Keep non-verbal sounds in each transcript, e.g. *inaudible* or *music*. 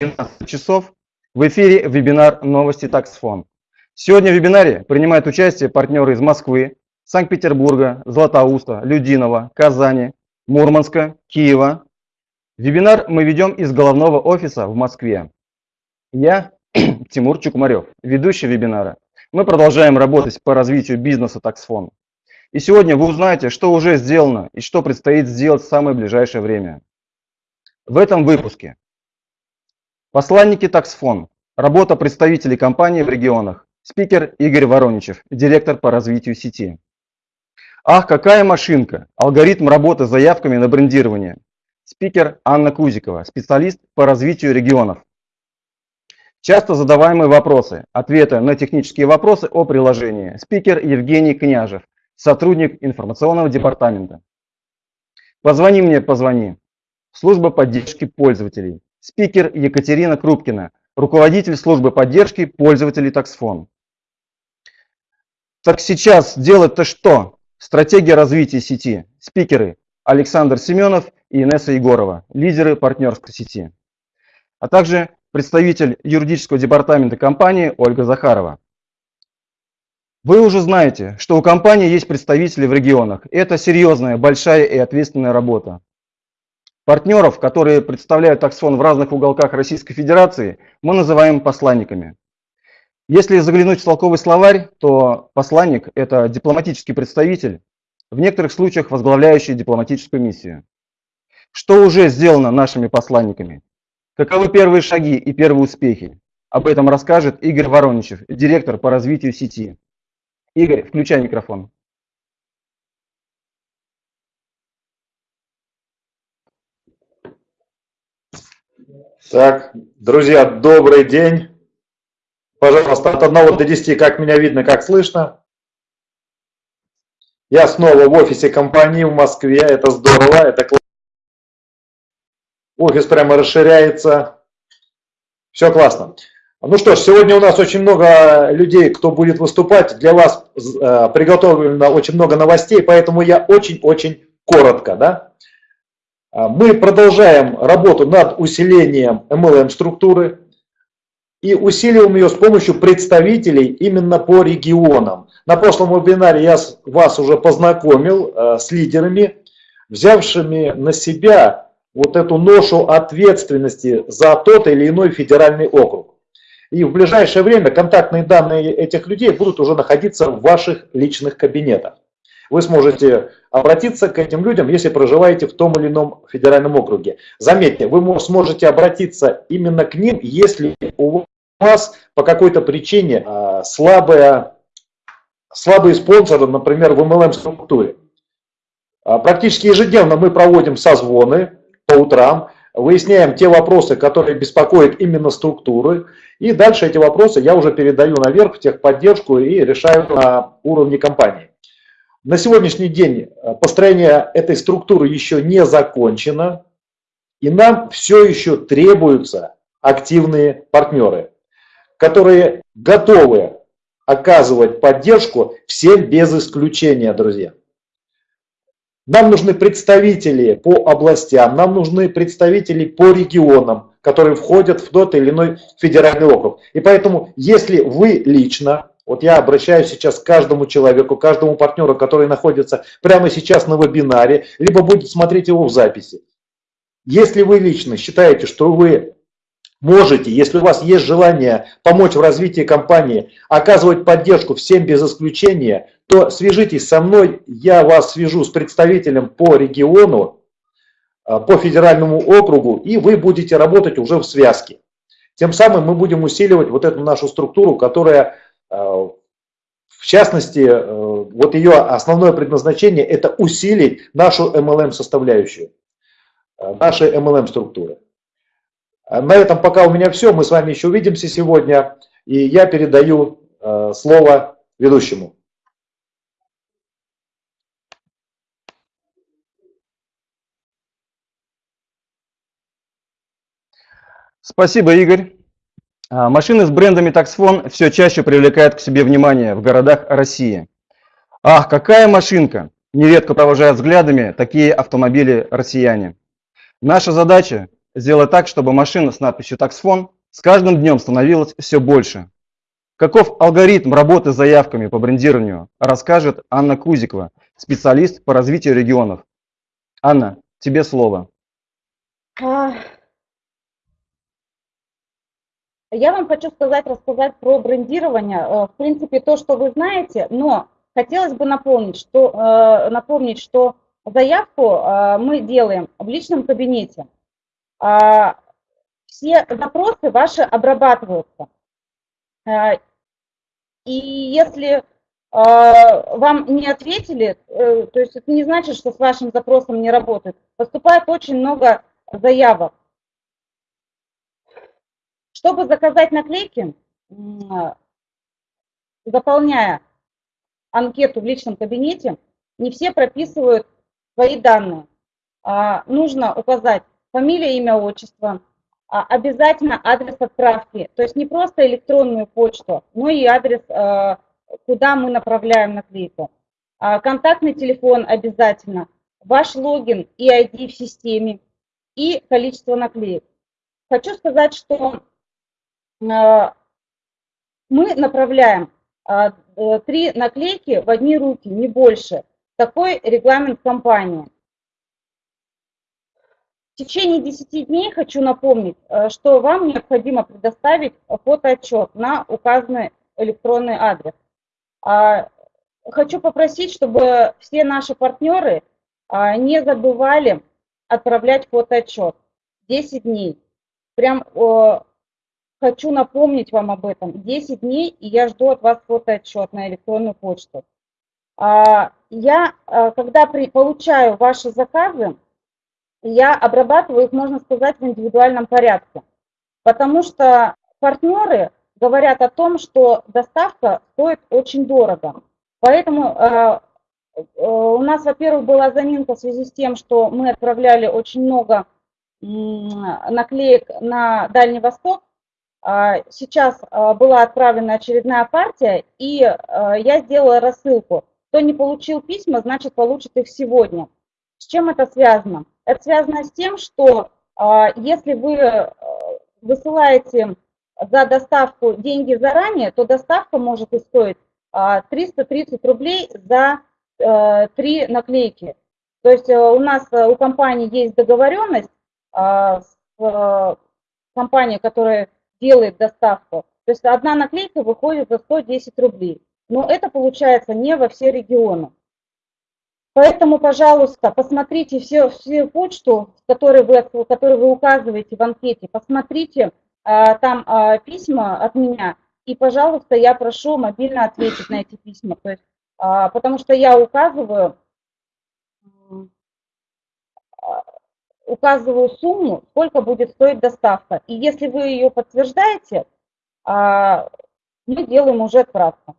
12 часов. В эфире вебинар «Новости Таксфон». Сегодня в вебинаре принимают участие партнеры из Москвы, Санкт-Петербурга, Златоуста, Людинова, Казани, Мурманска, Киева. Вебинар мы ведем из головного офиса в Москве. Я *clears throat* Тимур Чукмарев, ведущий вебинара. Мы продолжаем работать по развитию бизнеса Таксфон. И сегодня вы узнаете, что уже сделано и что предстоит сделать в самое ближайшее время. В этом выпуске Посланники Таксфон. Работа представителей компании в регионах. Спикер Игорь Вороничев, директор по развитию сети. Ах, какая машинка! Алгоритм работы с заявками на брендирование. Спикер Анна Кузикова, специалист по развитию регионов. Часто задаваемые вопросы. Ответы на технические вопросы о приложении. Спикер Евгений Княжев, сотрудник информационного департамента. Позвони мне, позвони. Служба поддержки пользователей. Спикер Екатерина Крупкина, руководитель службы поддержки пользователей Таксфон. Так сейчас делать-то что? Стратегия развития сети. Спикеры Александр Семенов и Инесса Егорова, лидеры партнерской сети. А также представитель юридического департамента компании Ольга Захарова. Вы уже знаете, что у компании есть представители в регионах. Это серьезная, большая и ответственная работа. Партнеров, которые представляют таксфон в разных уголках Российской Федерации, мы называем посланниками. Если заглянуть в толковый словарь, то посланник – это дипломатический представитель, в некоторых случаях возглавляющий дипломатическую миссию. Что уже сделано нашими посланниками? Каковы первые шаги и первые успехи? Об этом расскажет Игорь Вороничев, директор по развитию сети. Игорь, включай микрофон. Так, друзья, добрый день. Пожалуйста, от 1 до 10, как меня видно, как слышно. Я снова в офисе компании в Москве, это здорово, это классно. Офис прямо расширяется. Все классно. Ну что ж, сегодня у нас очень много людей, кто будет выступать. Для вас э, приготовлено очень много новостей, поэтому я очень-очень коротко. Да? А, мы продолжаем работу над усилением MLM-структуры и усиливаем ее с помощью представителей именно по регионам. На прошлом вебинаре я вас уже познакомил э, с лидерами, взявшими на себя вот эту ношу ответственности за тот или иной федеральный округ. И в ближайшее время контактные данные этих людей будут уже находиться в ваших личных кабинетах. Вы сможете обратиться к этим людям, если проживаете в том или ином федеральном округе. Заметьте, вы сможете обратиться именно к ним, если у вас по какой-то причине а, слабая, слабые спонсоры, например, в MLM-структуре. А, практически ежедневно мы проводим созвоны по утрам, выясняем те вопросы, которые беспокоят именно структуры, и дальше эти вопросы я уже передаю наверх в техподдержку и решаю на уровне компании. На сегодняшний день э, построение этой структуры еще не закончено, и нам все еще требуются активные партнеры, которые готовы оказывать поддержку всем без исключения, друзья. Нам нужны представители по областям, нам нужны представители по регионам, которые входят в тот или иной федеральный округ. И поэтому, если вы лично вот я обращаюсь сейчас к каждому человеку, каждому партнеру, который находится прямо сейчас на вебинаре, либо будет смотреть его в записи. Если вы лично считаете, что вы можете, если у вас есть желание помочь в развитии компании, оказывать поддержку всем без исключения, то свяжитесь со мной, я вас свяжу с представителем по региону, а, по федеральному округу, и вы будете работать уже в связке. Тем самым мы будем усиливать вот эту нашу структуру, которая в частности, э, вот ее основное предназначение – это усилить нашу MLM-составляющую, э, наши MLM-структуры. На этом пока у меня все. Мы с вами еще увидимся сегодня. И я передаю слово ведущему. Спасибо, Игорь. А, машины с брендами Taxfon все чаще привлекают к себе внимание в городах России. Ах, какая машинка! Нередко провожают взглядами такие автомобили россияне. Наша задача сделать так, чтобы машина с надписью «Таксфон» с каждым днем становилось все больше. Каков алгоритм работы с заявками по брендированию, расскажет Анна Кузикова, специалист по развитию регионов. Анна, тебе слово. А, Я вам хочу сказать, рассказать про брендирование. Э, В принципе, то, что вы знаете, но хотелось бы напомнить, что, э, напомнить, что заявку э, мы делаем в личном кабинете. А, Все запросы ваши обрабатываются. И если вам не ответили, то есть это не значит, что с вашим запросом не работает. Поступает очень много заявок. Чтобы заказать наклейки, м, заполняя анкету в личном кабинете, не все прописывают свои данные. А, Нужно указать фамилия, имя, отчество, а, обязательно адрес отправки, то есть не просто электронную почту, но и адрес, а, куда мы направляем наклейку. А, Контактный телефон обязательно, ваш логин и ID в системе и количество наклеек. Хочу сказать, что а, мы направляем а, э, три наклейки в одни руки, не больше. Такой регламент компании. В течение 10 дней хочу напомнить, э, что вам необходимо предоставить фотоотчет на указанный электронный адрес. А, Хочу попросить, чтобы все наши партнеры а, не забывали отправлять фотоотчет. 10 дней. Прям хочу напомнить вам об этом. 10 дней, и я жду от вас фотоотчет на электронную почту. А, Я, э, когда при- получаю ваши заказы, я обрабатываю их, можно сказать, в индивидуальном порядке. Потому что партнеры говорят о том, что доставка стоит очень дорого. Поэтому э, э, у нас, во-первых, была заминка в связи с тем, что мы отправляли очень много м, наклеек на Дальний Восток. А, Сейчас а, была отправлена очередная партия, и а, я сделала рассылку. Кто не получил письма, значит получит их сегодня. С чем это связано? Это связано с тем, что если вы высылаете за доставку деньги заранее, то доставка может и стоить а, 330 рублей за три наклейки. То есть у нас, у компании есть договоренность с компанией, которая делает доставку. То есть одна наклейка выходит за 110 рублей. Но это получается не во все регионы. Поэтому, пожалуйста, посмотрите все, всю почту, которую вы, которую вы указываете в анкете, посмотрите а, там а, письма от меня, и, пожалуйста, я прошу мобильно ответить на эти письма. То есть, а, потому что я указываю, а, указываю сумму, сколько будет стоить доставка. И если вы ее подтверждаете, а, мы делаем уже отправку.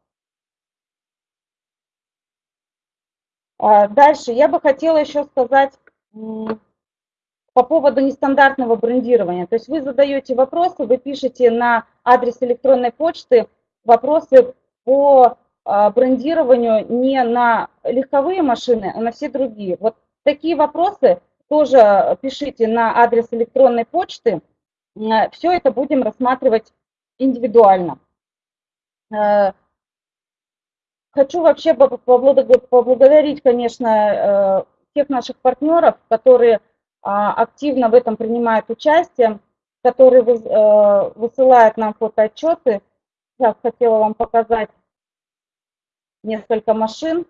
А, Дальше я бы хотела еще сказать по поводу нестандартного брендирования. То есть вы задаете вопросы, вы пишете на адрес электронной почты вопросы по а, брендированию не на легковые машины, а на все другие. Вот такие вопросы тоже пишите на адрес электронной почты. Все это будем рассматривать индивидуально. Э, Хочу вообще побл- поблаго- поблагодарить, конечно, э, всех наших партнеров, которые а, активно в этом принимают участие, которые выс- э, высылают нам фотоотчеты. Сейчас хотела вам показать несколько машин.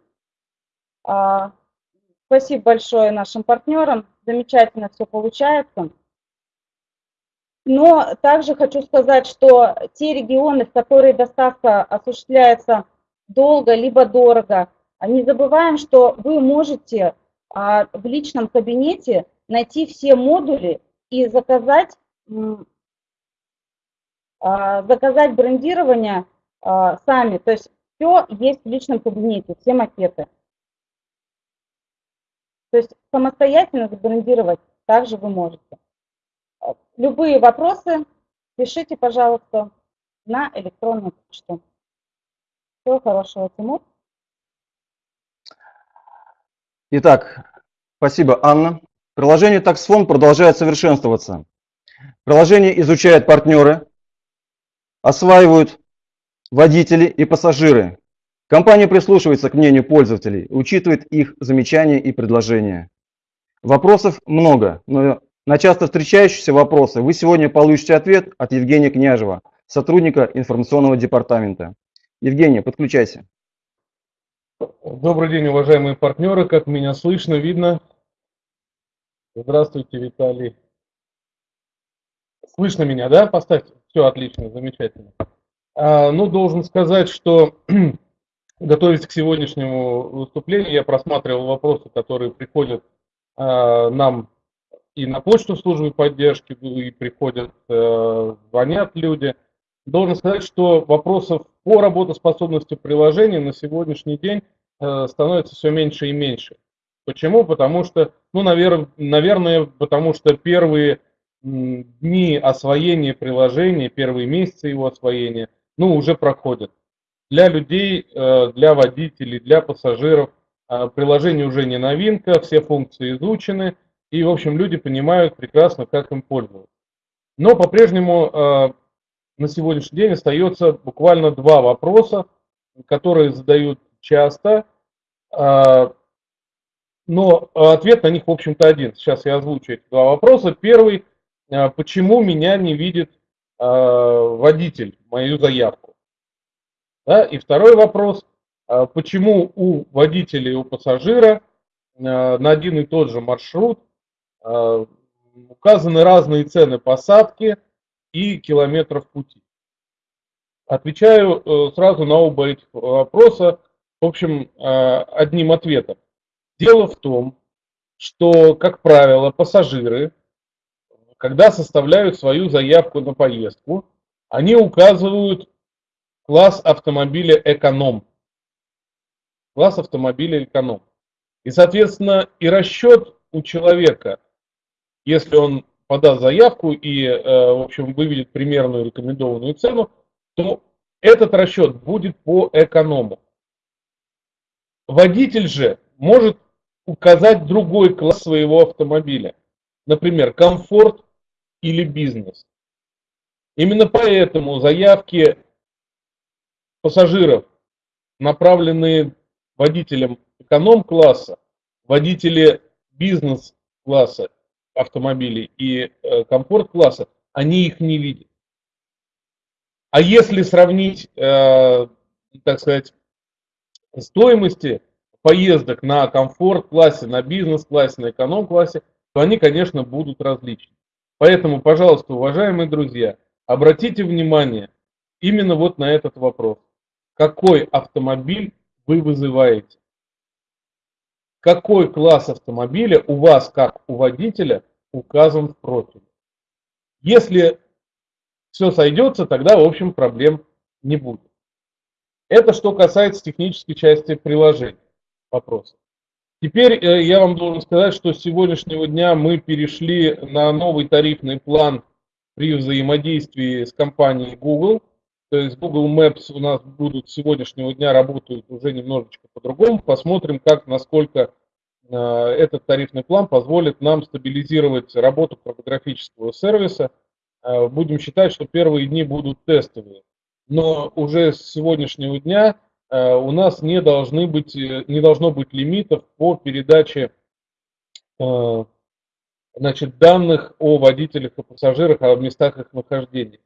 Спасибо большое нашим партнерам, замечательно все получается. Но также хочу сказать, что те регионы, в которые доставка осуществляется долго либо дорого, а не забываем, что вы можете а, в личном кабинете найти все модули и заказать, а, заказать брендирование сами. То есть все есть в личном кабинете, все макеты. То есть самостоятельно забрендировать также вы можете. А, Любые вопросы пишите, пожалуйста, на электронную почту. Всего хорошего, Тимур. Итак, спасибо, Анна. Приложение TaxFone продолжает совершенствоваться. Приложение изучают партнеры, осваивают водители и пассажиры. Компания прислушивается к мнению пользователей, учитывает их замечания и предложения. Вопросов много, но на часто встречающиеся вопросы вы сегодня получите ответ от Евгения Княжева, сотрудника информационного департамента. Евгений, подключайся. Добрый день, уважаемые партнеры. Как меня слышно, видно? Здравствуйте, Виталий. Слышно меня, да? Поставьте. Все отлично, замечательно. А, ну, должен сказать, что *clears throat* готовясь к сегодняшнему выступлению, я просматривал вопросы, которые приходят а, нам и на почту службы поддержки, и приходят, а, звонят люди. Должен сказать, что вопросов по работоспособности приложения на сегодняшний день а, становится все меньше и меньше. Почему? Потому что, ну, навер, наверное, потому что первые дни освоения приложения, первые месяцы его освоения, ну, уже проходят. Для людей, э, для водителей, для пассажиров э, приложение уже не новинка, все функции изучены, и, в общем, люди понимают прекрасно, как им пользоваться. Но по-прежнему э, на сегодняшний день остается буквально два вопроса, которые задают часто, но ответ на них, в общем-то, один. Сейчас я озвучу эти два вопроса. Первый, почему меня не видит водитель, мою заявку? Да? И второй вопрос, а почему у водителя и у пассажира а, на один и тот же маршрут а, указаны разные цены посадки и километров пути. Отвечаю э, сразу на оба этих вопроса, в общем, одним ответом. Дело в том, что, как правило, пассажиры, когда составляют свою заявку на поездку, они указывают класс автомобиля эконом. Класс автомобиля эконом. И, соответственно, и расчет у человека, если он подаст заявку и, э, в общем, выведет примерную рекомендованную цену, то этот расчет будет по эконому. Водитель же может указать другой класс своего автомобиля. Например, комфорт или бизнес. Именно поэтому заявки пассажиров, направленные водителям эконом-класса, водители бизнес-класса автомобилей и э, комфорт-класса, они их не видят. А если сравнить, э, так сказать, стоимости поездок на комфорт-классе, на бизнес-классе, на эконом-классе, то они, конечно, будут различны. Поэтому, пожалуйста, уважаемые друзья, обратите внимание именно вот на этот вопрос какой автомобиль вы вызываете. Какой класс автомобиля у вас, как у водителя, указан в профиле. Если все сойдется, тогда, в общем, проблем не будет. Это что касается технической части приложения вопроса. Теперь э, я вам должен сказать, что с сегодняшнего дня мы перешли на новый тарифный план при взаимодействии с компанией Google – то есть Google Maps у нас будут с сегодняшнего дня работают уже немножечко по-другому. Посмотрим, как, насколько э, этот тарифный план позволит нам стабилизировать работу картографического сервиса. Э, будем считать, что первые дни будут тестовые. Но уже с сегодняшнего дня э, у нас не, должны быть, не должно быть лимитов по передаче значит, данных о водителях и пассажирах, о местах их нахождения.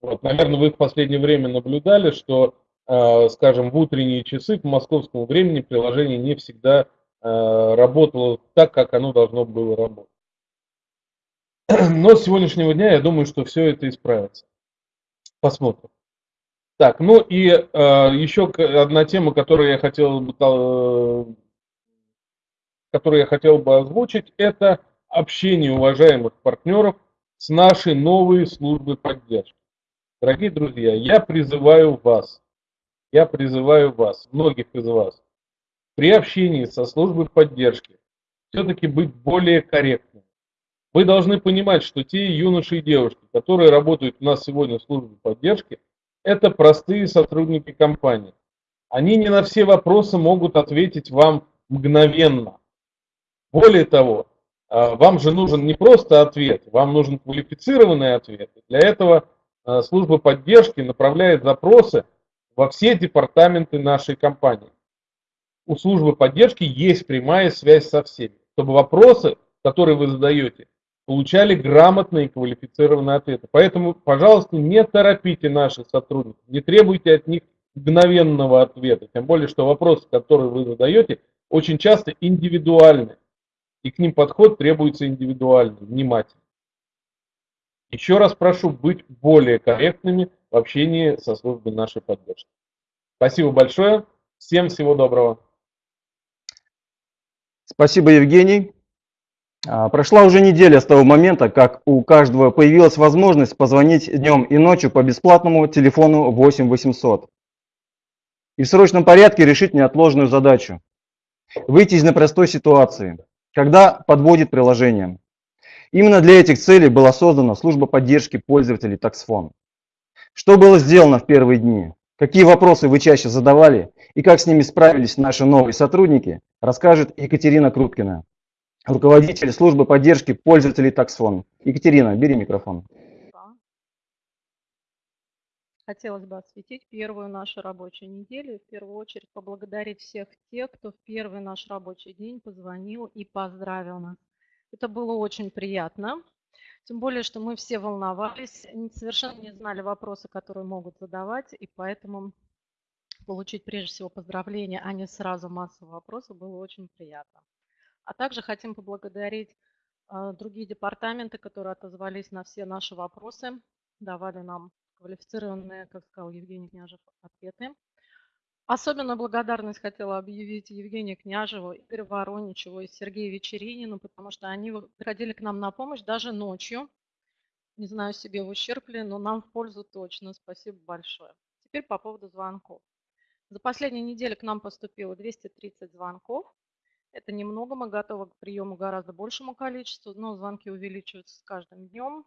Вот, наверное, вы в последнее время наблюдали, что, э, скажем, в утренние часы по московскому времени приложение не всегда э, работало так, как оно должно было работать. *clears throat* Но с сегодняшнего дня я думаю, что все это исправится. Посмотрим. Так, ну и э, еще одна тема, которую я хотел бы, э, которую я хотел бы озвучить, это общение уважаемых партнеров с нашей новой службой поддержки. Дорогие друзья, я призываю вас, я призываю вас, многих из вас, при общении со службой поддержки все-таки быть более корректным. Вы должны понимать, что те юноши и девушки, которые работают у нас сегодня в службе поддержки, это простые сотрудники компании. Они не на все вопросы могут ответить вам мгновенно. Более того, А, Вам же нужен не просто ответ, вам нужен квалифицированный ответ. Для этого служба поддержки направляет запросы во все департаменты нашей компании. У службы поддержки есть прямая связь со всеми, чтобы вопросы, которые вы задаете, получали грамотные и квалифицированные ответы. Поэтому, пожалуйста, не торопите наших сотрудников, не требуйте от них мгновенного ответа. Тем более, что вопросы, которые вы задаете, очень часто индивидуальны. И к ним подход требуется индивидуальный, внимательный. Еще раз прошу быть более корректными в общении со службой нашей поддержки. Спасибо большое. Всем всего доброго. Спасибо, Евгений. А, Прошла уже неделя с того момента, как у каждого появилась возможность позвонить днем и ночью по бесплатному телефону 8800 и в срочном порядке решить неотложную задачу. Выйти из непростой ситуации, когда подводит приложение. Именно для этих целей была создана служба поддержки пользователей TaxFone. Что было сделано в первые дни? Какие вопросы вы чаще задавали и как с ними справились наши новые сотрудники, расскажет Екатерина Круткина, руководитель службы поддержки пользователей TaxFone. Екатерина, бери микрофон. Хотелось бы осветить первую нашу рабочую неделю. В первую очередь поблагодарить всех тех, кто в первый наш рабочий день позвонил и поздравил нас. Это было очень приятно. Тем более, что мы все волновались, совершенно не знали вопросы, которые могут задавать, и поэтому получить прежде всего поздравления, а не сразу массу вопросов, было очень приятно. А также хотим поблагодарить а, другие департаменты, которые отозвались на все наши вопросы, давали нам квалифицированные, как сказал Евгений Княжев, ответы. Особенно благодарность хотела объявить Евгению Княжеву, Игорю Вороничеву и Сергею Вечеринину, потому что они приходили к нам на помощь даже ночью. Не знаю, себе в ущерб ли, но нам в пользу точно. Спасибо большое. Теперь по поводу звонков. За последнюю неделю к нам поступило 230 звонков. Это немного, мы готовы к приему гораздо большему количеству, но звонки увеличиваются с каждым днем.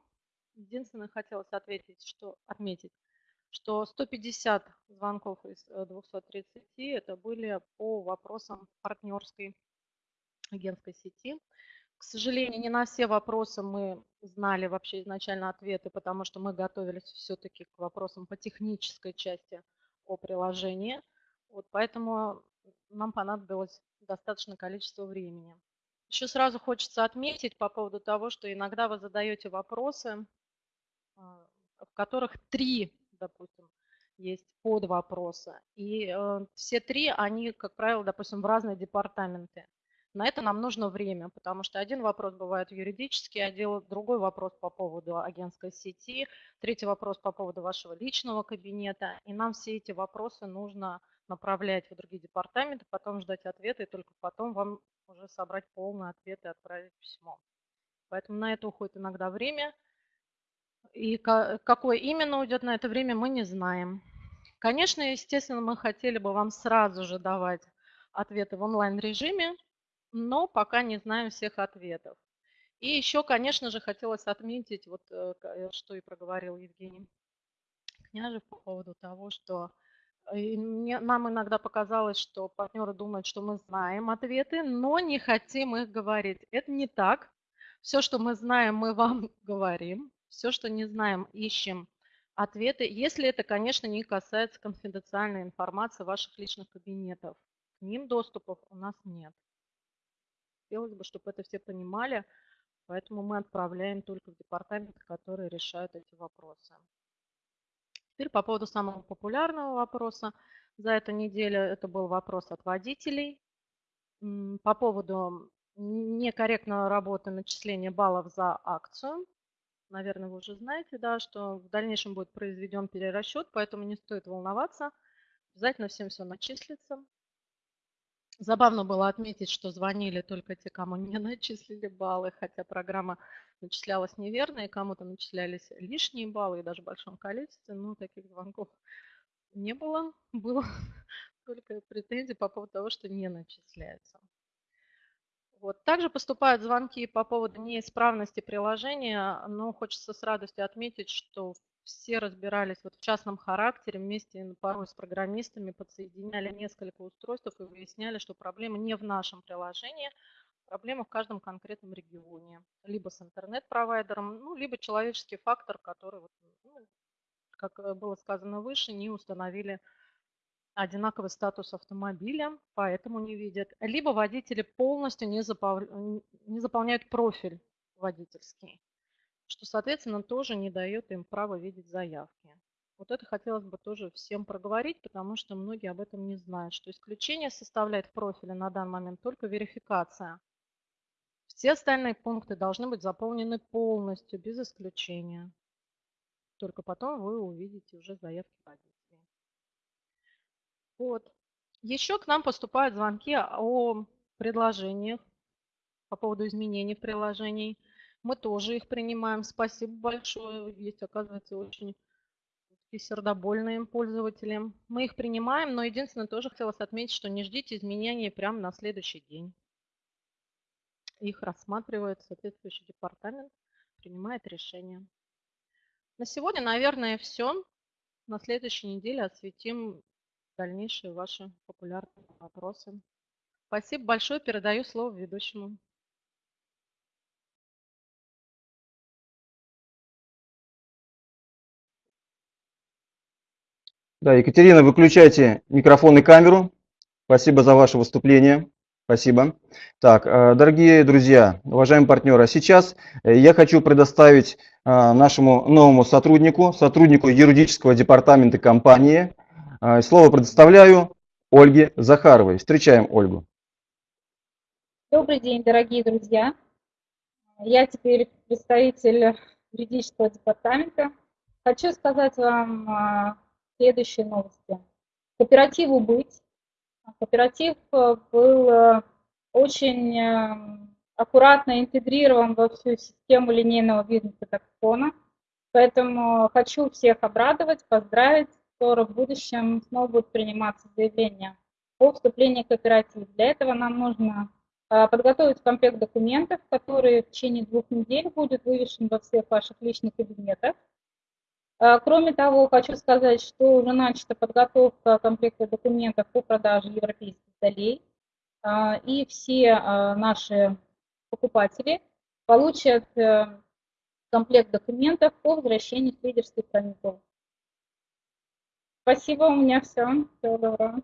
Единственное, хотелось ответить, что, отметить, что 150 звонков из э, 230 это были по вопросам партнерской агентской сети. К сожалению, не на все вопросы мы знали вообще изначально ответы, потому что мы готовились все-таки к вопросам по технической части о приложении. Вот поэтому нам понадобилось достаточное количество времени. Еще сразу хочется отметить по поводу того, что иногда вы задаете вопросы, а, в которых три, допустим, есть под вопросы. И э, все три, они, как правило, допустим, в разные департаменты. На это нам нужно время, потому что один вопрос бывает юридический отдел, другой вопрос по поводу агентской сети, третий вопрос по поводу вашего личного кабинета. И нам все эти вопросы нужно направлять в другие департаменты, потом ждать ответа, и только потом вам уже собрать полный ответ и отправить письмо. Поэтому на это уходит иногда время. И ка- какое именно уйдет на это время, мы не знаем. Конечно, естественно, мы хотели бы вам сразу же давать ответы в онлайн-режиме, но пока не знаем всех ответов. И еще, конечно же, хотелось отметить, вот э, э, что и проговорил Евгений Княжев по поводу того, что э, нам иногда показалось, что партнеры думают, что мы знаем ответы, но не хотим их говорить. Это не так. Все, что мы знаем, мы вам говорим. Все, что не знаем, ищем ответы, если это, конечно, не касается конфиденциальной информации ваших личных кабинетов. К ним доступов у нас нет. Хотелось бы, чтобы это все понимали, поэтому мы отправляем только в департаменты, которые решают эти вопросы. Теперь по поводу самого популярного вопроса. За эту неделю это был вопрос от водителей. По поводу некорректной работы начисления баллов за акцию. Наверное, вы уже знаете, да, что в дальнейшем будет произведен перерасчет, поэтому не стоит волноваться. Обязательно всем все начислится. Забавно было отметить, что звонили только те, кому не *laughs* начислили баллы, хотя программа начислялась неверно, и кому-то начислялись лишние баллы, и даже в большом количестве. Но таких звонков не было. *laughs* Было *laughs* только претензии по поводу того, что не начисляется. Вот. Также поступают звонки по поводу неисправности приложения, но хочется с радостью отметить, что все разбирались вот в частном характере вместе порой с программистами, подсоединяли несколько устройств и выясняли, что проблема не в нашем приложении, Проблема в каждом конкретном регионе. Либо с интернет-провайдером, ну, либо человеческий фактор, который, вот, ну, как э, было сказано выше, не установили одинаковый статус автомобиля, поэтому не видят. Либо водители полностью не, запов... не заполняют профиль водительский, что, соответственно, тоже не дает им права видеть заявки. Вот это хотелось бы тоже всем проговорить, потому что многие об этом не знают, что исключение составляет в профиле на данный момент только верификация. Все остальные пункты должны быть заполнены полностью, без исключения. Только потом вы увидите уже заявки водителей. Вот. Еще к нам поступают звонки о предложениях по поводу изменений в приложении. Мы тоже их принимаем. Спасибо большое. Есть, оказывается, очень сердобольные пользователи. Мы их принимаем, но единственное, тоже хотелось отметить, что не ждите изменений прямо на следующий день. Их рассматривает соответствующий департамент, принимает решение. На сегодня, наверное, все. На следующей неделе осветим дальнейшие ваши популярные вопросы. Спасибо большое. Передаю слово ведущему. Да, Екатерина, выключайте микрофон и камеру. Спасибо за ваше выступление. Спасибо. Так, э, дорогие друзья, уважаемые партнеры, сейчас э, я хочу предоставить э, нашему новому сотруднику, сотруднику юридического департамента компании, слово предоставляю Ольге Захаровой. Встречаем Ольгу. Добрый день, дорогие друзья. Я теперь представитель юридического департамента. Хочу сказать вам следующие новости. Кооперативу быть. Кооператив э, был очень аккуратно интегрирован во всю систему линейного бизнеса таксона. Поэтому хочу всех обрадовать, поздравить. Скоро в будущем снова будут приниматься заявления о вступлении в кооператив. Для этого нам нужно подготовить комплект документов, который в течение двух недель будет вывешен во всех ваших личных кабинетах. А, кроме того, хочу сказать, что уже начата подготовка комплекта документов по продаже европейских долей. А, и все а, наши покупатели получат э, комплект документов по возвращению с лидерских каникул. Спасибо, у меня все. Всего доброго.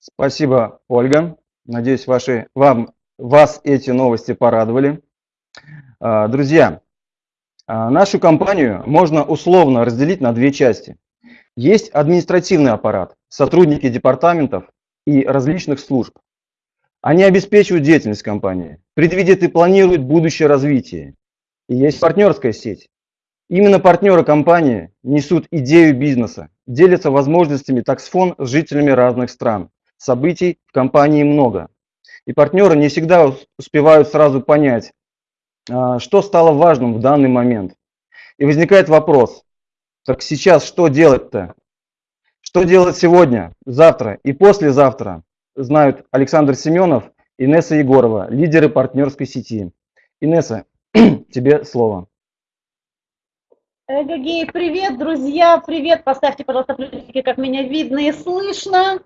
Спасибо, Ольга. Надеюсь, ваши, вам, вас эти новости порадовали. А, друзья, а, нашу компанию можно условно разделить на две части. Есть административный аппарат, сотрудники департаментов и различных служб. Они обеспечивают деятельность компании, предвидят и планируют будущее развитие. И есть партнерская сеть. Именно партнеры компании несут идею бизнеса, делятся возможностями таксфон с жителями разных стран. Событий в компании много. И партнеры не всегда успевают сразу понять, а, что стало важным в данный момент. И возникает вопрос, так сейчас что делать-то? Что делать сегодня, завтра и послезавтра, знают Александр Семенов Инесса Егорова, лидеры партнерской сети. Инесса, *clears throat* тебе слово. Эгегей, привет, друзья, привет, поставьте, пожалуйста, плюсики, как меня видно и слышно.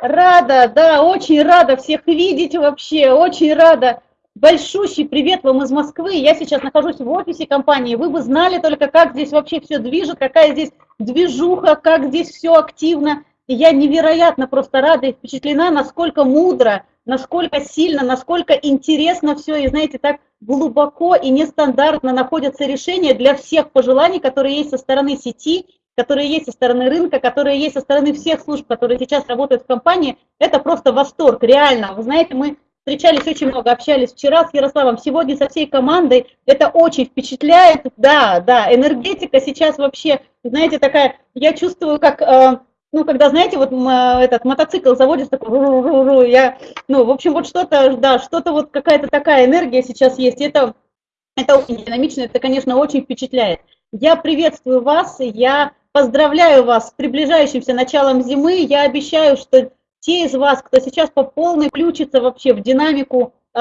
Рада, да, очень рада всех видеть вообще, очень рада Большущий привет вам из Москвы. Я сейчас нахожусь в офисе компании. Вы бы знали только, как здесь вообще все движет, какая здесь движуха, как здесь все активно. И я невероятно просто рада и впечатлена, насколько мудро, насколько сильно, насколько интересно все, и знаете, так глубоко и нестандартно находятся решения для всех пожеланий, которые есть со стороны сети, которые есть со стороны рынка, которые есть со стороны всех служб, которые сейчас работают в компании. Это просто восторг, реально. Вы знаете, мы встречались очень много, общались вчера с Ярославом, сегодня со всей командой. Это очень впечатляет. Да, да, энергетика сейчас вообще, знаете, такая, я чувствую, как, э, ну, когда, знаете, вот э, этот мотоцикл заводится, такой, я, ну, в общем, вот что-то, да, что-то вот какая-то такая энергия сейчас есть. Это, это очень динамично, это, конечно, очень впечатляет. Я приветствую вас, я поздравляю вас с приближающимся началом зимы. Я обещаю, что те из вас, кто сейчас по полной включится вообще в динамику э,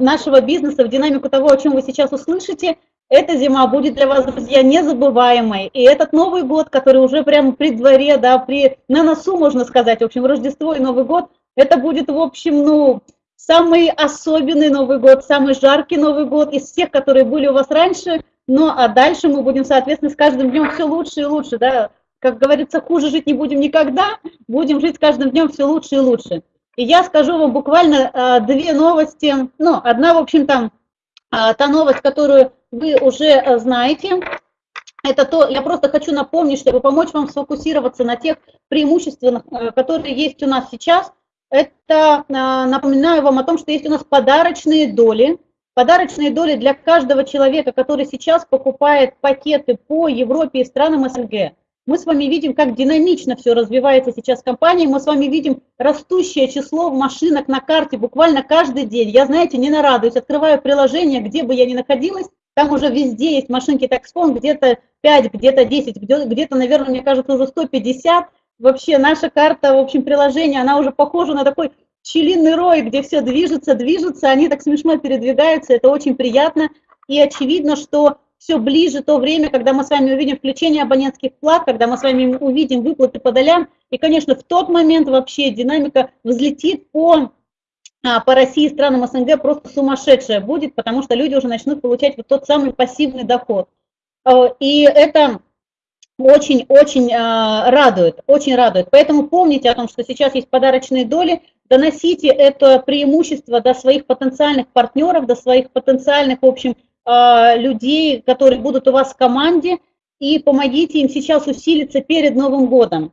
нашего бизнеса, в динамику того, о чем вы сейчас услышите, эта зима будет для вас, друзья, незабываемой. И этот Новый год, который уже прямо при дворе, да, при, на носу, можно сказать, в общем, Рождество и Новый год, Это будет, в общем, ну, самый особенный Новый год, самый жаркий Новый год из всех, которые были у вас раньше. Ну, а дальше мы будем, соответственно, с каждым днем все лучше и лучше, да. Как говорится, хуже жить не будем никогда, будем жить с каждым днем все лучше и лучше. И я скажу вам буквально а, две новости. Ну, одна, в общем-то, а, та новость, которую вы уже а, знаете, это то, я просто хочу напомнить, чтобы помочь вам сфокусироваться на тех преимуществах, а, которые есть у нас сейчас. Это, а, напоминаю вам о том, что есть у нас подарочные доли. Подарочные доли для каждого человека, который сейчас покупает пакеты по Европе и странам СНГ. Мы с вами видим, как динамично все развивается сейчас в компании. Мы с вами видим растущее число машинок на карте буквально каждый день. Я, знаете, не нарадуюсь. Открываю приложение, где бы я ни находилась, там уже везде есть машинки таксфон, где-то 5, где-то 10, где-то, наверное, мне кажется, уже 150. Вообще наша карта, в общем, приложение, она уже похожа на такой пчелиный рой, где все движется, движется, они так смешно передвигаются, это очень приятно. И очевидно, что все ближе то время, когда мы с вами увидим включение абонентских плат, когда мы с вами увидим выплаты по долям. И, конечно, в тот момент вообще динамика взлетит по, по России и странам СНГ просто сумасшедшая будет, потому что люди уже начнут получать вот тот самый пассивный доход. Э, и это очень-очень а, радует, очень радует. Поэтому помните о том, что сейчас есть подарочные доли, доносите это преимущество до своих потенциальных партнеров, до своих потенциальных, в общем, а, людей, которые будут у вас в команде, и помогите им сейчас усилиться перед Новым годом.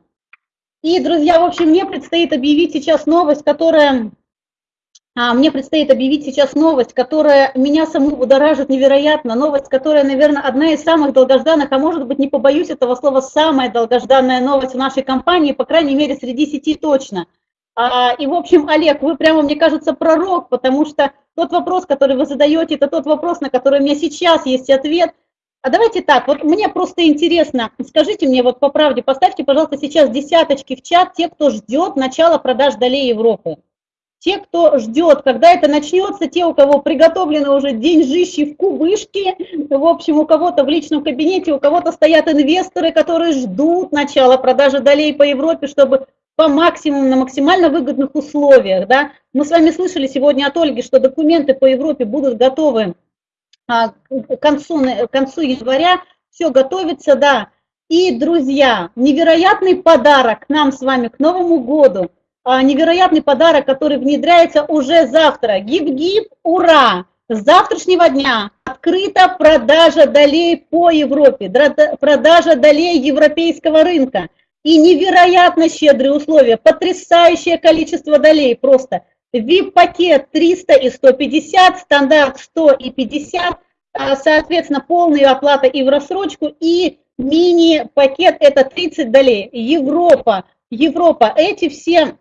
И, друзья, в общем, мне предстоит объявить сейчас новость, которая... А, мне предстоит объявить сейчас новость, которая меня саму будоражит невероятно. Новость, которая, наверное, одна из самых долгожданных, а может быть, не побоюсь этого слова, самая долгожданная новость в нашей компании, по крайней мере, среди сети точно. А, и, в общем, Олег, вы прямо, мне кажется, пророк, потому что тот вопрос, который вы задаете, это тот вопрос, на который у меня сейчас есть ответ. А давайте так, вот мне просто интересно, скажите мне вот по правде, поставьте, пожалуйста, сейчас десяточки в чат, те, кто ждет начала продаж долей Европы. Те, кто ждет, когда это начнется, те, у кого приготовлены уже деньжищи в кубышке, в общем, у кого-то в личном кабинете, у кого-то стоят инвесторы, которые ждут начала продажи долей по Европе, чтобы по максимуму, на максимально выгодных условиях. Да? Мы с вами слышали сегодня от Ольги, что документы по Европе будут готовы а, к концу, к концу января. Все готовится, да. И, друзья, невероятный подарок нам с вами к Новому году. А, невероятный подарок, который внедряется уже завтра. Гиб-гиб, ура! С завтрашнего дня открыта продажа долей по Европе, продажа долей европейского рынка – и невероятно щедрые условия, потрясающее количество долей просто. VIP-пакет 300 и 150, стандарт 100 и 50, а, соответственно, полная оплата и в рассрочку, и мини-пакет это 30 долей. Европа, Европа, эти все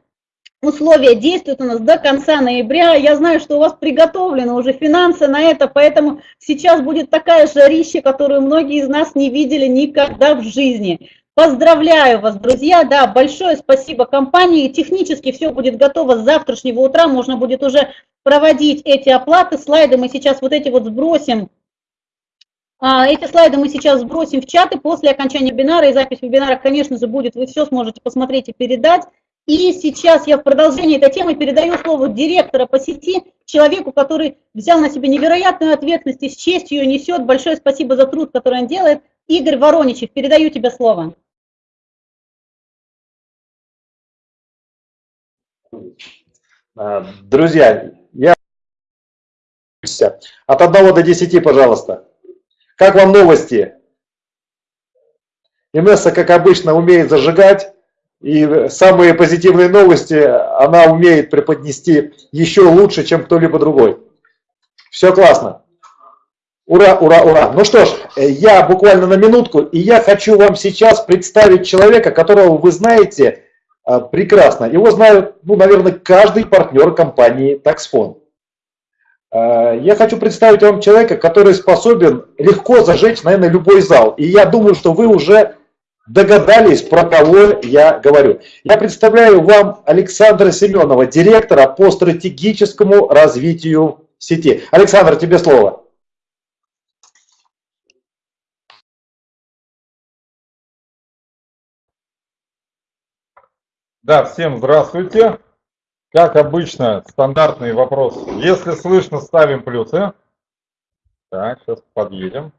условия действуют у нас до конца ноября. Я знаю, что у вас приготовлены уже финансы на это, поэтому сейчас будет такая жарища, которую многие из нас не видели никогда в жизни. Поздравляю вас, друзья, да, большое спасибо компании, технически все будет готово с завтрашнего утра, можно будет уже проводить эти оплаты, слайды мы сейчас вот эти вот сбросим, а, эти слайды мы сейчас сбросим в чаты. После окончания вебинара, и запись вебинара, конечно же, будет, вы все сможете посмотреть и передать. И сейчас я в продолжении этой темы передаю слово директора по сети, человеку, который взял на себя невероятную ответственность и с честью ее несет. Большое спасибо за труд, который он делает. Игорь Вороничев, передаю тебе слово. А, друзья, я от 1 до 10, пожалуйста. Как вам новости? Инесса, как обычно, умеет зажигать. И самые позитивные новости она умеет преподнести еще лучше, чем кто-либо другой. Все классно. Ура, ура, ура. Ну что ж, я буквально на минутку, и я хочу вам сейчас представить человека, которого вы знаете а, прекрасно. Его знают, ну, наверное, каждый партнер компании Taxfon. А, я хочу представить вам человека, который способен легко зажечь, наверное, любой зал. И я думаю, что вы уже догадались, про кого я говорю. Я представляю вам Александра Семенова, директора по стратегическому развитию сети. Александр, тебе слово. Да, всем здравствуйте. Как обычно, стандартный вопрос. Если слышно, ставим плюсы. Так, сейчас подъедем.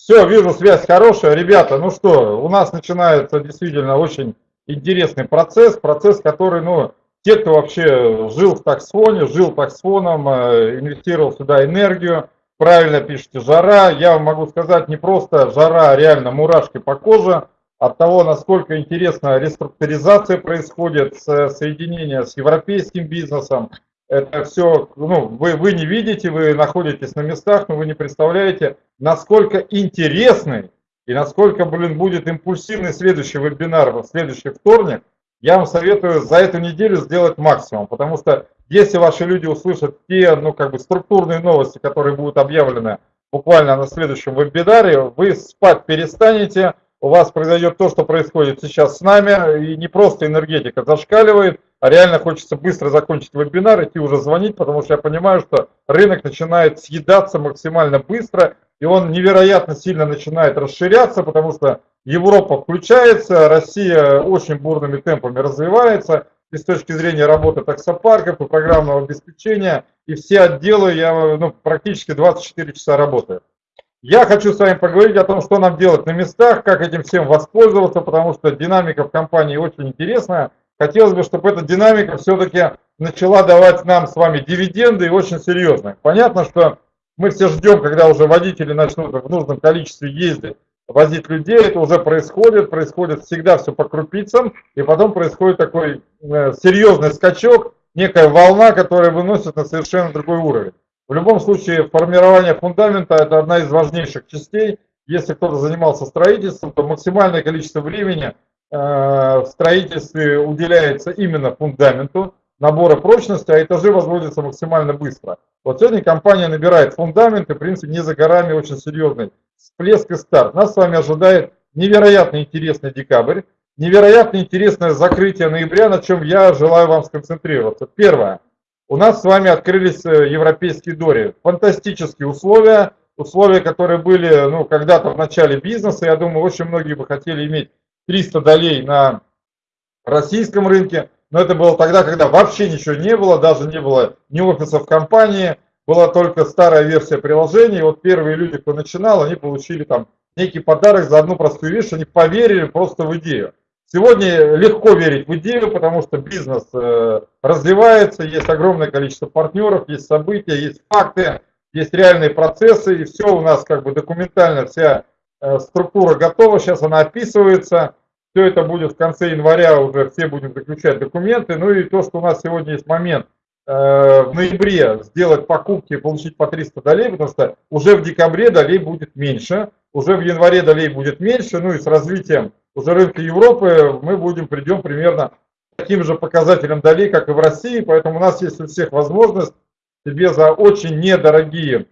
Все, вижу, связь хорошая. Ребята, ну что, у нас начинается действительно очень интересный процесс. Процесс, который, ну, те, кто вообще жил в таксфоне, жил таксфоном, э, инвестировал сюда энергию, правильно пишете, жара. Я вам могу сказать, не просто жара, а реально мурашки по коже от того, насколько интересно реструктуризация происходит, соединение с европейским бизнесом. Это все, ну, вы, вы не видите, вы находитесь на местах, но вы не представляете, насколько интересный и насколько, блин, будет импульсивный следующий вебинар в следующий вторник. Я вам советую за эту неделю сделать максимум, потому что если ваши люди услышат те, ну, как бы структурные новости, которые будут объявлены буквально на следующем вебинаре, вы спать перестанете, у вас произойдет то, что происходит сейчас с нами, и не просто энергетика зашкаливает, а реально хочется быстро закончить вебинар, идти уже звонить, потому что я понимаю, что рынок начинает съедаться максимально быстро, и он невероятно сильно начинает расширяться, потому что Европа включается, Россия очень бурными темпами развивается, и с точки зрения работы таксопарков и программного обеспечения, и все отделы, я ну, практически 24 часа работаю. Я хочу с вами поговорить о том, что нам делать на местах, как этим всем воспользоваться, потому что динамика в компании очень интересная. Хотелось бы, чтобы эта динамика все-таки начала давать нам с вами дивиденды и очень серьезные. Понятно, что мы все ждем, когда уже водители начнут в нужном количестве ездить, возить людей. Это уже происходит, происходит всегда все по крупицам, и потом происходит такой э, серьезный скачок, некая волна, которая выносит на совершенно другой уровень. В любом случае, формирование фундамента – это одна из важнейших частей. Если кто-то занимался строительством, то максимальное количество времени э, в строительстве уделяется именно фундаменту, набора прочности, а этажи возводятся максимально быстро. Вот сегодня компания набирает фундамент, и, в принципе, не за горами очень серьезный всплеск и старт. Нас с вами ожидает невероятно интересный декабрь, невероятно интересное закрытие ноября, на чем я желаю вам сконцентрироваться. Первое – у нас с вами открылись э, европейские дори. Фантастические условия, условия, которые были ну, когда-то в начале бизнеса. Я думаю, очень многие бы хотели иметь 300 долей на российском рынке, но это было тогда, когда вообще ничего не было, даже не было ни офисов компании, была только старая версия приложения. И вот первые люди, кто начинал, они получили там некий подарок за одну простую вещь, они поверили просто в идею. Сегодня легко верить в идею, потому что бизнес э, развивается, есть огромное количество партнеров, есть события, есть факты, есть реальные процессы, и все у нас как бы документально, вся э, структура готова, сейчас она описывается, все это будет в конце января, уже все будем заключать документы, ну и то, что у нас сегодня есть момент э, в ноябре сделать покупки и получить по 300 долей, потому что уже в декабре долей будет меньше, уже в январе долей будет меньше, ну и с развитием уже рынка Европы мы будем, придем примерно таким же показателям долей, как и в России, поэтому у нас есть у всех возможность себе за очень недорогие,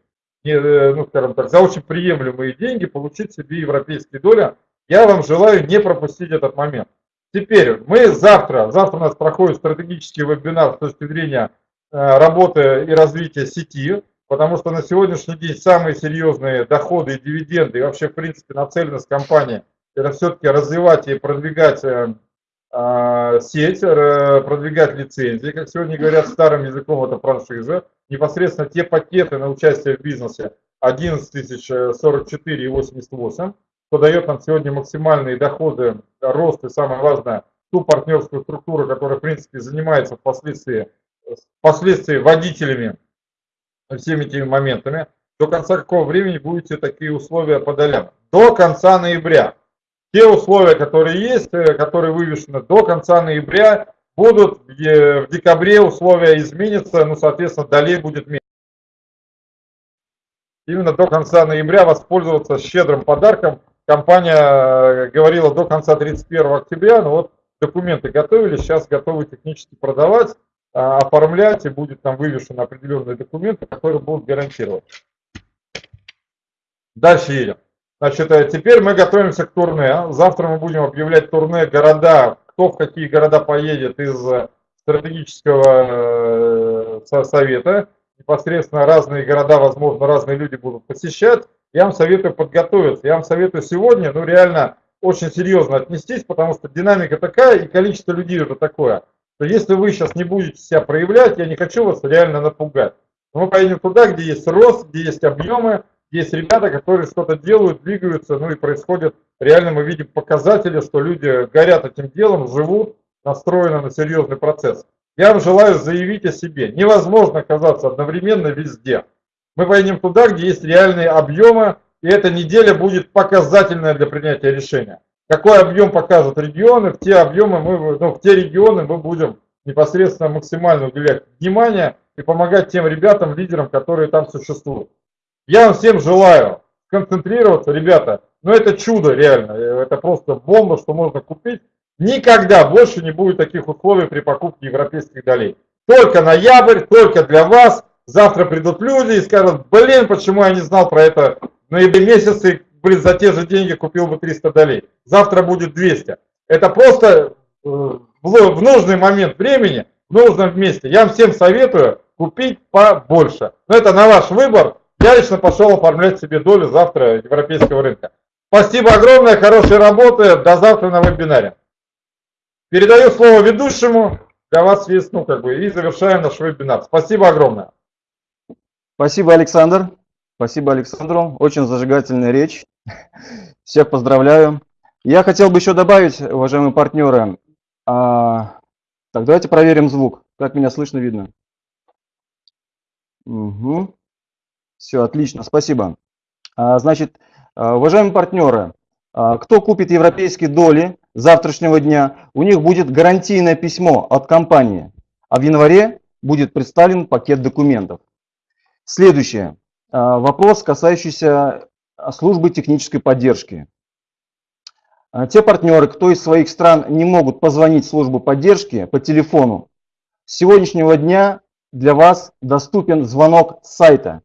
э, ну скажем так, за очень приемлемые деньги получить себе европейские доли. Я вам желаю не пропустить этот момент. Теперь мы завтра, завтра у нас проходит стратегический вебинар с точки зрения э, работы и развития сети, потому что на сегодняшний день самые серьезные доходы и дивиденды и вообще в принципе нацеленность компании – это все-таки развивать и продвигать э, а, сеть, продвигать лицензии, как сегодня говорят старым языком, это франшиза. Непосредственно те пакеты на участие в бизнесе 11 тысяч 44 и 88, что дает нам сегодня максимальные доходы, рост и самое важное, ту партнерскую структуру, которая в принципе занимается впоследствии, впоследствии водителями всеми этими моментами. До конца какого времени будете такие условия по? До конца ноября те условия, которые есть, э, которые вывешены до конца ноября, будут в декабре условия изменятся, ну, соответственно, долей будет меньше. Именно до конца ноября воспользоваться щедрым подарком. Компания э, говорила до конца 31 октября, но вот документы готовили, сейчас готовы технически продавать, а, оформлять, и будет там вывешены определенные документы, которые будут гарантировать. Дальше едем. Значит, э, теперь мы готовимся к турне. Завтра мы будем объявлять турне города, кто в какие города поедет из э, стратегического э, совета. Непосредственно разные города, возможно, разные люди будут посещать. Я вам советую подготовиться. Я вам советую сегодня, ну, реально очень серьезно отнестись, потому что динамика такая и количество людей уже такое. что если вы сейчас не будете себя проявлять, я не хочу вас реально напугать. Мы поедем туда, где есть рост, где есть объемы, есть ребята, которые что-то делают, двигаются, ну и происходит, реально мы видим показатели, что люди горят этим делом, живут, настроены на серьезный процесс. Я вам желаю заявить о себе. Невозможно оказаться одновременно везде. Мы поедем туда, где есть реальные объемы, и эта неделя будет показательная для принятия решения. Какой объем покажут регионы, в те объемы мы, ну, в те регионы мы будем непосредственно максимально уделять внимание и помогать тем ребятам, лидерам, которые там существуют. Я вам всем желаю концентрироваться, ребята, но это чудо реально, это просто бомба, что можно купить. Никогда больше не будет таких условий при покупке европейских долей. Только ноябрь, только для вас. Завтра придут люди и скажут, блин, почему я не знал про это в ноябре месяце, блин, за те же деньги купил бы 300 долей. Завтра будет 200. Это просто э, в нужный момент времени, в нужном месте. Я всем советую купить побольше. Но это на ваш выбор. Я лично пошел оформлять себе долю завтра европейского рынка. Спасибо огромное, хорошей работы. До завтра на вебинаре. Передаю слово ведущему. Для вас есть, ну, как бы, и завершаем наш вебинар. Спасибо огромное. Спасибо, Александр. Спасибо Александру. Очень зажигательная речь. *laughs* Всех поздравляю. Я хотел бы еще добавить, уважаемые партнеры, а, так, давайте проверим звук. Как меня слышно, видно? Угу. Все, отлично, спасибо. А, значит, а, уважаемые партнеры, а, кто купит европейские доли завтрашнего дня, у них будет гарантийное письмо от компании, а в январе будет представлен пакет документов. Следующее. Вопрос, касающийся службы технической поддержки. Те партнеры, кто из своих стран не могут позвонить в службу поддержки по телефону, с сегодняшнего дня для вас доступен звонок с сайта.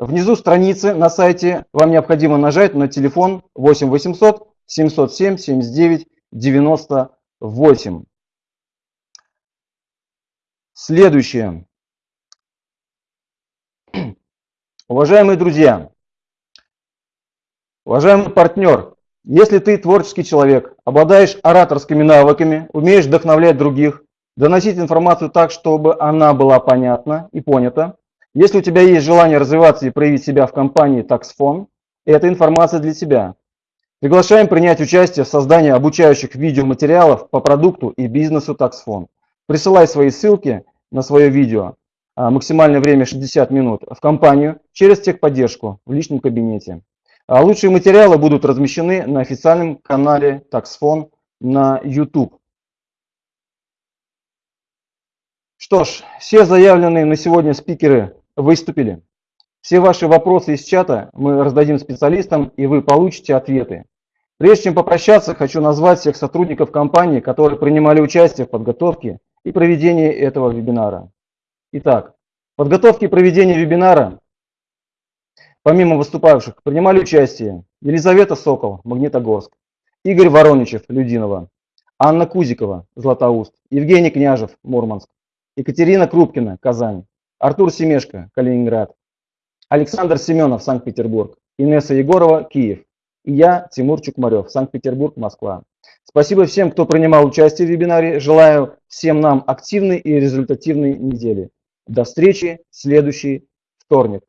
Внизу страницы на сайте вам необходимо нажать на телефон 8 800 707 79 98. Следующее. Уважаемые друзья, уважаемый партнер, если ты творческий человек, обладаешь ораторскими навыками, умеешь вдохновлять других, доносить информацию так, чтобы она была понятна и понята, если у тебя есть желание развиваться и проявить себя в компании TaxFon, эта информация для тебя. Приглашаем принять участие в создании обучающих видеоматериалов по продукту и бизнесу TaxFon. Присылай свои ссылки на свое видео а, максимальное время 60 минут в компанию через техподдержку в личном кабинете. А лучшие материалы будут размещены на официальном канале TaxFon на YouTube. Что ж, все заявленные на сегодня спикеры выступили. Все ваши вопросы из чата мы раздадим специалистам, и вы получите ответы. Прежде чем попрощаться, хочу назвать всех сотрудников компании, которые принимали участие в подготовке и проведении этого вебинара. Итак, в подготовке и проведении вебинара, помимо выступавших, принимали участие Елизавета Сокол, Магнитогорск, Игорь Вороничев, Людинова, Анна Кузикова, Златоуст, Евгений Княжев, Мурманск, Екатерина Крупкина, Казань, Артур Семешко, Калининград, Александр Семенов, Санкт-Петербург, Инесса Егорова, Киев, и я, Тимур Чукмарев, Санкт-Петербург, Москва. Спасибо всем, кто принимал участие в вебинаре. Желаю всем нам активной и результативной недели. До встречи в следующий вторник.